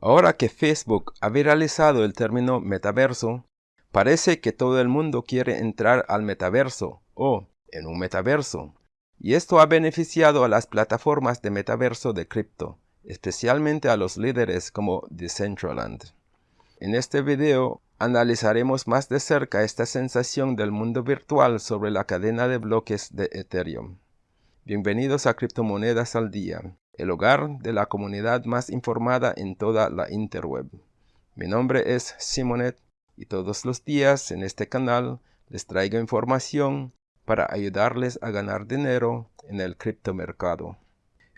Ahora que Facebook ha viralizado el término metaverso, parece que todo el mundo quiere entrar al metaverso o en un metaverso. Y esto ha beneficiado a las plataformas de metaverso de cripto, especialmente a los líderes como Decentraland. En este video analizaremos más de cerca esta sensación del mundo virtual sobre la cadena de bloques de Ethereum. Bienvenidos a Criptomonedas al Día el hogar de la comunidad más informada en toda la interweb. Mi nombre es Simonet y todos los días en este canal les traigo información para ayudarles a ganar dinero en el criptomercado.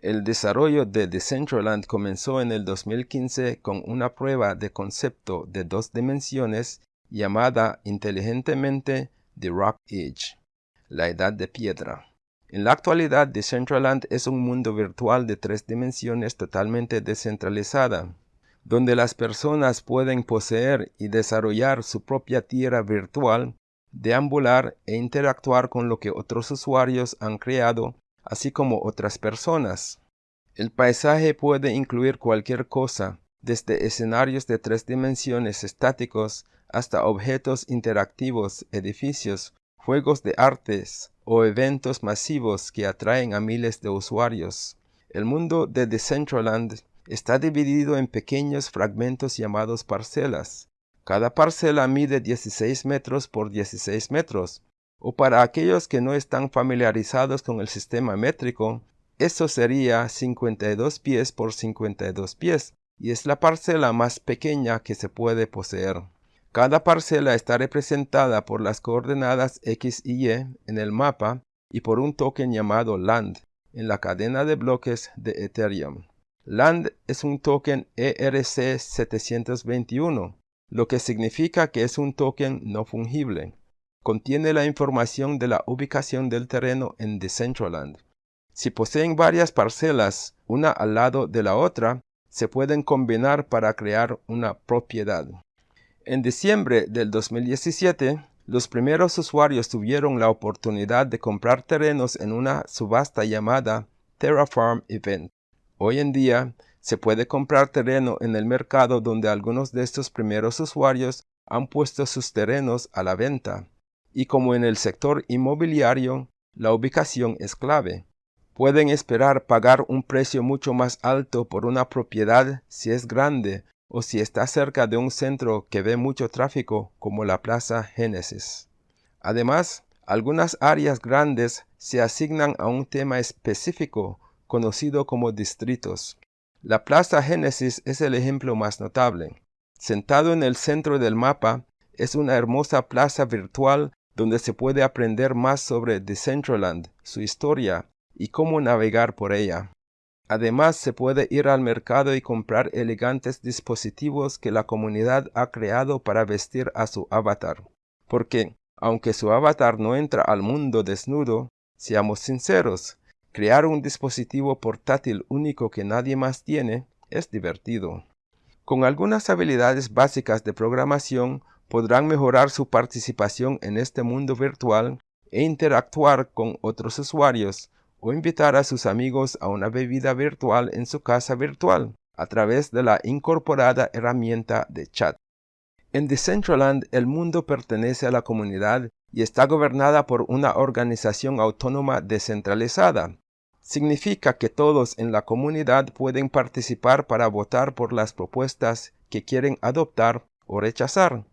El desarrollo de Decentraland comenzó en el 2015 con una prueba de concepto de dos dimensiones llamada inteligentemente The Rock Age, la edad de piedra. En la actualidad, Decentraland es un mundo virtual de tres dimensiones totalmente descentralizada, donde las personas pueden poseer y desarrollar su propia tierra virtual, deambular e interactuar con lo que otros usuarios han creado, así como otras personas. El paisaje puede incluir cualquier cosa, desde escenarios de tres dimensiones estáticos hasta objetos interactivos, edificios, juegos de artes, o eventos masivos que atraen a miles de usuarios. El mundo de Decentraland está dividido en pequeños fragmentos llamados parcelas. Cada parcela mide 16 metros por 16 metros, o para aquellos que no están familiarizados con el sistema métrico, eso sería 52 pies por 52 pies, y es la parcela más pequeña que se puede poseer. Cada parcela está representada por las coordenadas X y Y en el mapa y por un token llamado LAND en la cadena de bloques de Ethereum. LAND es un token ERC721, lo que significa que es un token no fungible. Contiene la información de la ubicación del terreno en Decentraland. Si poseen varias parcelas, una al lado de la otra, se pueden combinar para crear una propiedad. En diciembre del 2017, los primeros usuarios tuvieron la oportunidad de comprar terrenos en una subasta llamada Terraform Event. Hoy en día, se puede comprar terreno en el mercado donde algunos de estos primeros usuarios han puesto sus terrenos a la venta. Y como en el sector inmobiliario, la ubicación es clave. Pueden esperar pagar un precio mucho más alto por una propiedad si es grande o si está cerca de un centro que ve mucho tráfico como la Plaza Génesis. Además, algunas áreas grandes se asignan a un tema específico conocido como distritos. La Plaza Génesis es el ejemplo más notable. Sentado en el centro del mapa, es una hermosa plaza virtual donde se puede aprender más sobre Decentraland, su historia y cómo navegar por ella. Además, se puede ir al mercado y comprar elegantes dispositivos que la comunidad ha creado para vestir a su avatar. Porque, aunque su avatar no entra al mundo desnudo, seamos sinceros, crear un dispositivo portátil único que nadie más tiene es divertido. Con algunas habilidades básicas de programación podrán mejorar su participación en este mundo virtual e interactuar con otros usuarios, o invitar a sus amigos a una bebida virtual en su casa virtual a través de la incorporada herramienta de chat. En Decentraland el mundo pertenece a la comunidad y está gobernada por una organización autónoma descentralizada. Significa que todos en la comunidad pueden participar para votar por las propuestas que quieren adoptar o rechazar.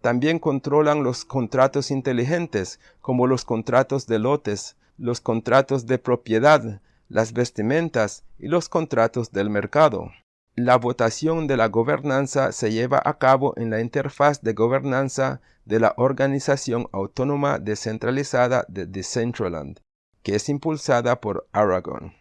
También controlan los contratos inteligentes, como los contratos de lotes, los contratos de propiedad, las vestimentas y los contratos del mercado. La votación de la gobernanza se lleva a cabo en la interfaz de gobernanza de la Organización Autónoma Descentralizada de Decentraland, que es impulsada por Aragon.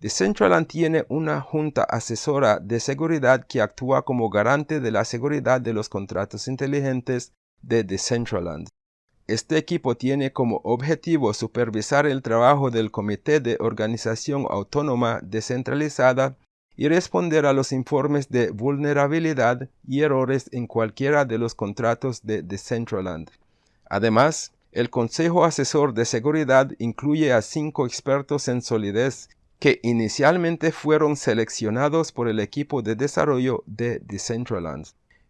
Decentraland tiene una junta asesora de seguridad que actúa como garante de la seguridad de los contratos inteligentes de Decentraland. Este equipo tiene como objetivo supervisar el trabajo del Comité de Organización Autónoma Descentralizada y responder a los informes de vulnerabilidad y errores en cualquiera de los contratos de Decentraland. Además, el Consejo Asesor de Seguridad incluye a cinco expertos en solidez que inicialmente fueron seleccionados por el equipo de desarrollo de Decentraland.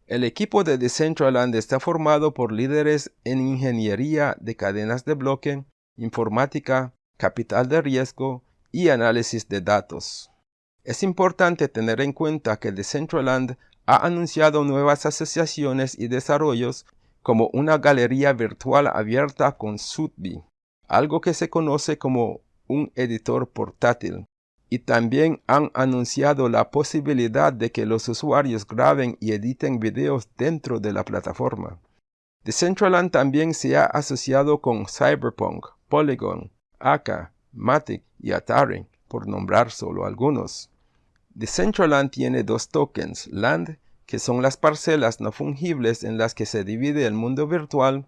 El equipo de Decentraland está formado por líderes en ingeniería de cadenas de bloque, informática, capital de riesgo y análisis de datos. Es importante tener en cuenta que Decentraland ha anunciado nuevas asociaciones y desarrollos como una galería virtual abierta con Sudby, algo que se conoce como un editor portátil, y también han anunciado la posibilidad de que los usuarios graben y editen videos dentro de la plataforma. Decentraland también se ha asociado con Cyberpunk, Polygon, Aka, Matic y Atari, por nombrar solo algunos. Decentraland tiene dos tokens, Land, que son las parcelas no fungibles en las que se divide el mundo virtual,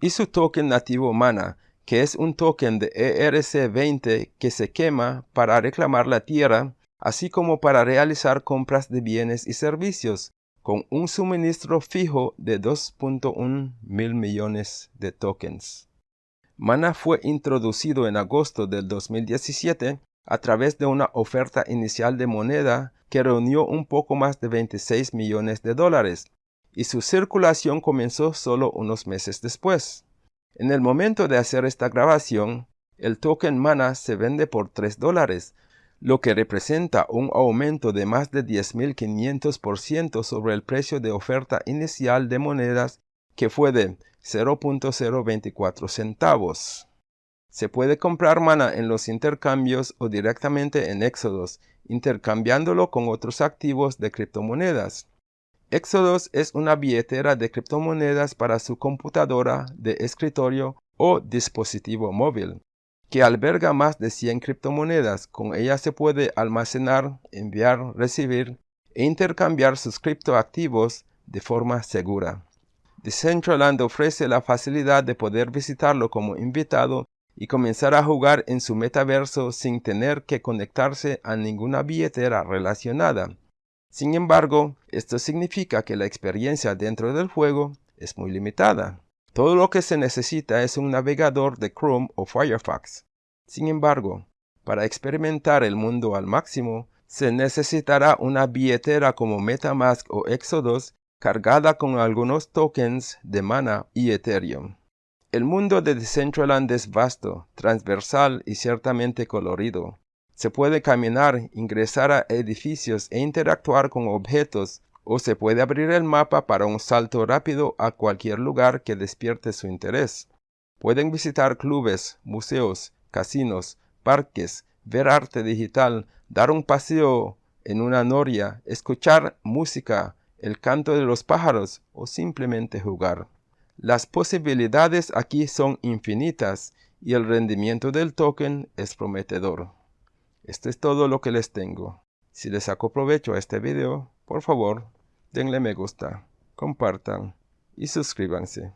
y su token nativo Mana, que es un token de ERC20 que se quema para reclamar la tierra, así como para realizar compras de bienes y servicios, con un suministro fijo de 2.1 mil millones de tokens. Mana fue introducido en agosto del 2017 a través de una oferta inicial de moneda que reunió un poco más de 26 millones de dólares, y su circulación comenzó solo unos meses después. En el momento de hacer esta grabación, el token MANA se vende por 3 dólares, lo que representa un aumento de más de 10.500% sobre el precio de oferta inicial de monedas que fue de 0.024 centavos. Se puede comprar mana en los intercambios o directamente en Exodus, intercambiándolo con otros activos de criptomonedas. Exodus es una billetera de criptomonedas para su computadora de escritorio o dispositivo móvil, que alberga más de 100 criptomonedas. Con ella se puede almacenar, enviar, recibir e intercambiar sus criptoactivos de forma segura. Decentraland ofrece la facilidad de poder visitarlo como invitado y comenzar a jugar en su metaverso sin tener que conectarse a ninguna billetera relacionada. Sin embargo, esto significa que la experiencia dentro del juego es muy limitada. Todo lo que se necesita es un navegador de Chrome o Firefox. Sin embargo, para experimentar el mundo al máximo, se necesitará una billetera como Metamask o Exodus cargada con algunos tokens de Mana y Ethereum. El mundo de Decentraland es vasto, transversal y ciertamente colorido. Se puede caminar, ingresar a edificios e interactuar con objetos, o se puede abrir el mapa para un salto rápido a cualquier lugar que despierte su interés. Pueden visitar clubes, museos, casinos, parques, ver arte digital, dar un paseo en una noria, escuchar música, el canto de los pájaros o simplemente jugar. Las posibilidades aquí son infinitas y el rendimiento del token es prometedor. Esto es todo lo que les tengo. Si les saco provecho a este video, por favor, denle me gusta, compartan y suscríbanse.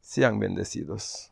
Sean bendecidos.